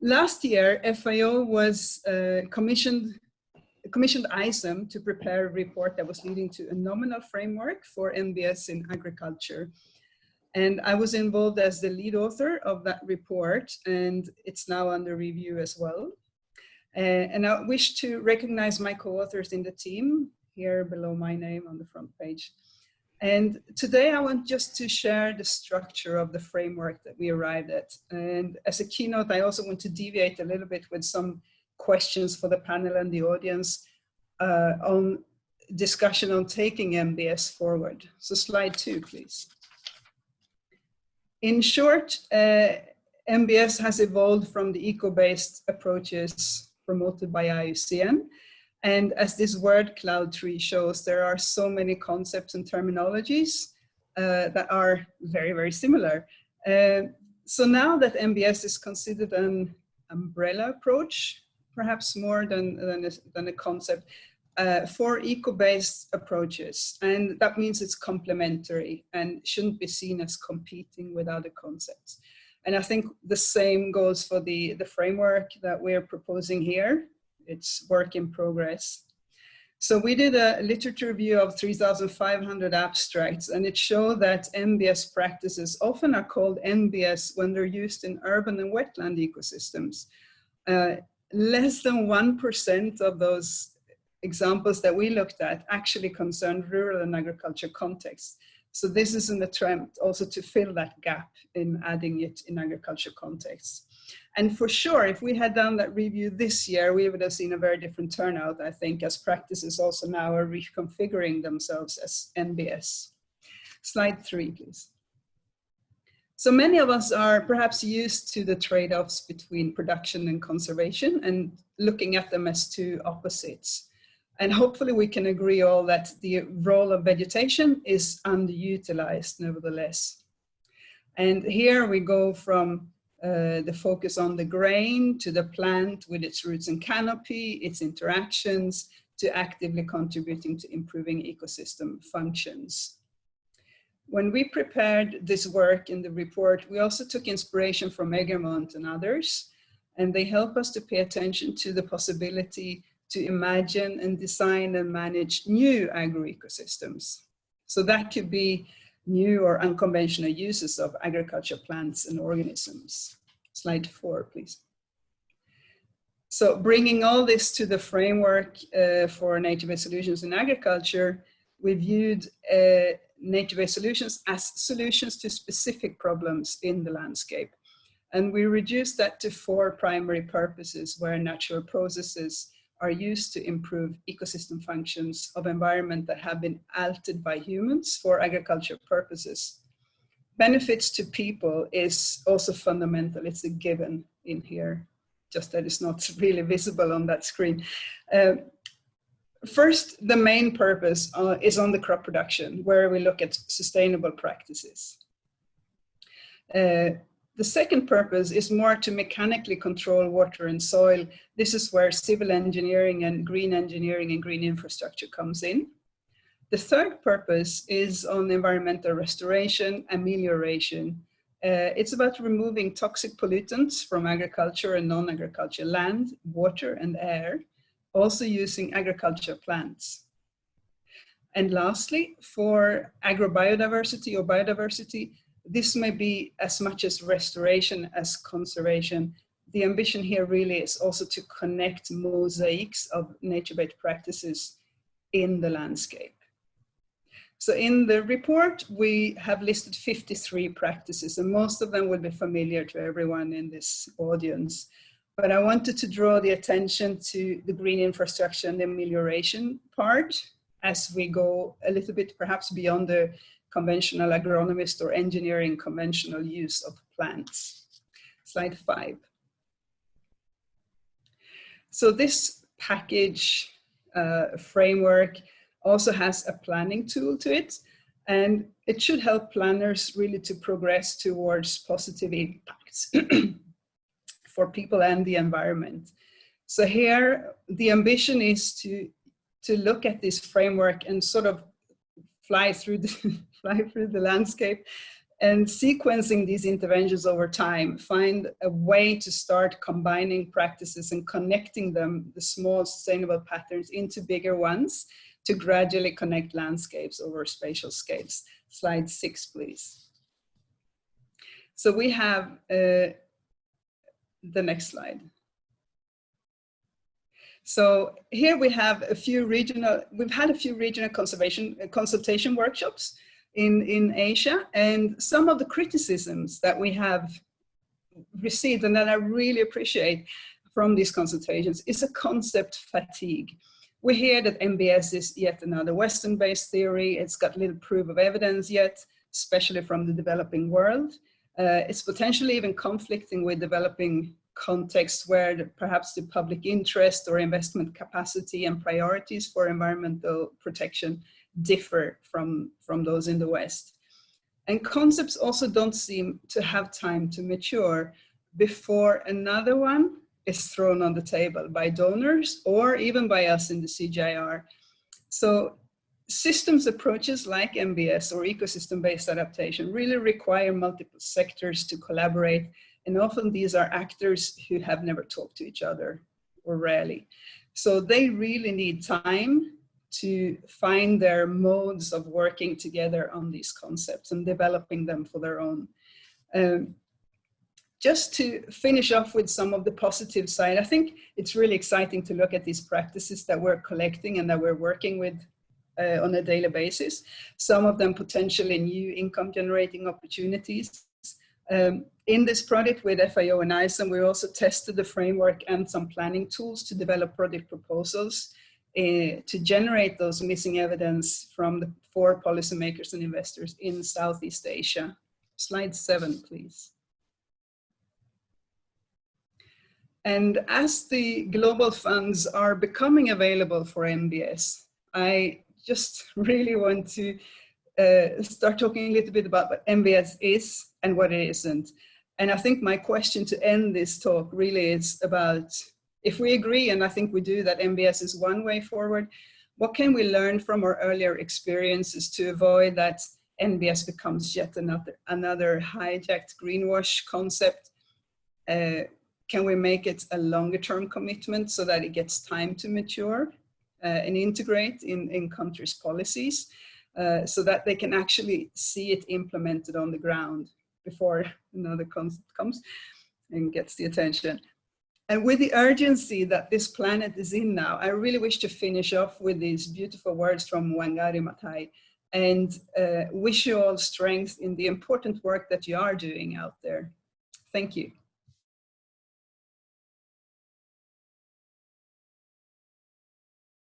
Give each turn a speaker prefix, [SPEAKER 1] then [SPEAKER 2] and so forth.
[SPEAKER 1] last year, FAO was uh, commissioned commissioned ICEM to prepare a report that was leading to a nominal framework for NBS in agriculture. And I was involved as the lead author of that report, and it's now under review as well. Uh, and I wish to recognize my co-authors in the team, here below my name on the front page. And today I want just to share the structure of the framework that we arrived at. And as a keynote, I also want to deviate a little bit with some questions for the panel and the audience uh, on discussion on taking NBS forward. So slide two, please. In short, uh, NBS has evolved from the eco-based approaches promoted by IUCN. And as this word cloud tree shows, there are so many concepts and terminologies uh, that are very, very similar. Uh, so now that NBS is considered an umbrella approach, perhaps more than, than, a, than a concept, uh, for eco-based approaches. And that means it's complementary and shouldn't be seen as competing with other concepts. And I think the same goes for the, the framework that we're proposing here. It's work in progress. So we did a literature review of 3,500 abstracts and it showed that NBS practices often are called NBS when they're used in urban and wetland ecosystems. Uh, less than 1% of those examples that we looked at actually concerned rural and agriculture contexts. So this is an attempt also to fill that gap in adding it in agriculture contexts. And for sure, if we had done that review this year, we would have seen a very different turnout, I think, as practices also now are reconfiguring themselves as NBS. Slide three, please. So many of us are perhaps used to the trade-offs between production and conservation and looking at them as two opposites. And hopefully we can agree all that the role of vegetation is underutilized nevertheless. And here we go from uh, the focus on the grain to the plant with its roots and canopy, its interactions, to actively contributing to improving ecosystem functions. When we prepared this work in the report, we also took inspiration from Egermont and others, and they help us to pay attention to the possibility to imagine and design and manage new agroecosystems. So that could be new or unconventional uses of agriculture plants and organisms. Slide four, please. So bringing all this to the framework uh, for nature-based solutions in agriculture, we viewed uh, nature-based solutions as solutions to specific problems in the landscape. And we reduced that to four primary purposes where natural processes are used to improve ecosystem functions of environment that have been altered by humans for agriculture purposes. Benefits to people is also fundamental, it's a given in here, just that it's not really visible on that screen. Uh, first, the main purpose uh, is on the crop production, where we look at sustainable practices. Uh, the second purpose is more to mechanically control water and soil. This is where civil engineering and green engineering and green infrastructure comes in. The third purpose is on environmental restoration, amelioration. Uh, it's about removing toxic pollutants from agriculture and non-agriculture land, water and air, also using agriculture plants. And lastly, for agrobiodiversity or biodiversity, this may be as much as restoration as conservation. The ambition here really is also to connect mosaics of nature-based practices in the landscape. So in the report, we have listed 53 practices and most of them will be familiar to everyone in this audience. But I wanted to draw the attention to the green infrastructure and the amelioration part as we go a little bit perhaps beyond the conventional agronomist or engineering conventional use of plants. Slide five. So this package uh, framework also has a planning tool to it and it should help planners really to progress towards positive impacts for people and the environment. So here the ambition is to, to look at this framework and sort of fly through the, fly through the landscape and sequencing these interventions over time, find a way to start combining practices and connecting them, the small sustainable patterns into bigger ones to gradually connect landscapes over spatial scales. Slide six, please. So we have uh, the next slide. So here we have a few regional, we've had a few regional conservation uh, consultation workshops in, in Asia. And some of the criticisms that we have received and that I really appreciate from these consultations is a concept fatigue. We hear that NBS is yet another Western-based theory. It's got little proof of evidence yet, especially from the developing world. Uh, it's potentially even conflicting with developing contexts where the, perhaps the public interest or investment capacity and priorities for environmental protection differ from, from those in the West. And concepts also don't seem to have time to mature before another one is thrown on the table by donors or even by us in the CGIAR. So systems approaches like NBS or ecosystem-based adaptation really require multiple sectors to collaborate. And often these are actors who have never talked to each other or rarely. So they really need time to find their modes of working together on these concepts and developing them for their own. Um, just to finish off with some of the positive side, I think it's really exciting to look at these practices that we're collecting and that we're working with uh, on a daily basis. Some of them potentially new income generating opportunities. Um, in this project with FAO and ICEM, we also tested the framework and some planning tools to develop project proposals uh, to generate those missing evidence from the four policymakers and investors in Southeast Asia. Slide seven, please. And as the global funds are becoming available for NBS, I just really want to uh, start talking a little bit about what NBS is and what it isn't. And I think my question to end this talk really is about if we agree, and I think we do, that NBS is one way forward, what can we learn from our earlier experiences to avoid that NBS becomes yet another, another hijacked greenwash concept? Uh, can we make it a longer term commitment so that it gets time to mature uh, and integrate in, in countries' policies uh, so that they can actually see it implemented on the ground before another concept comes and gets the attention. And with the urgency that this planet is in now, I really wish to finish off with these beautiful words from Wangari Maathai and uh, wish you all strength in the important work that you are doing out there. Thank you.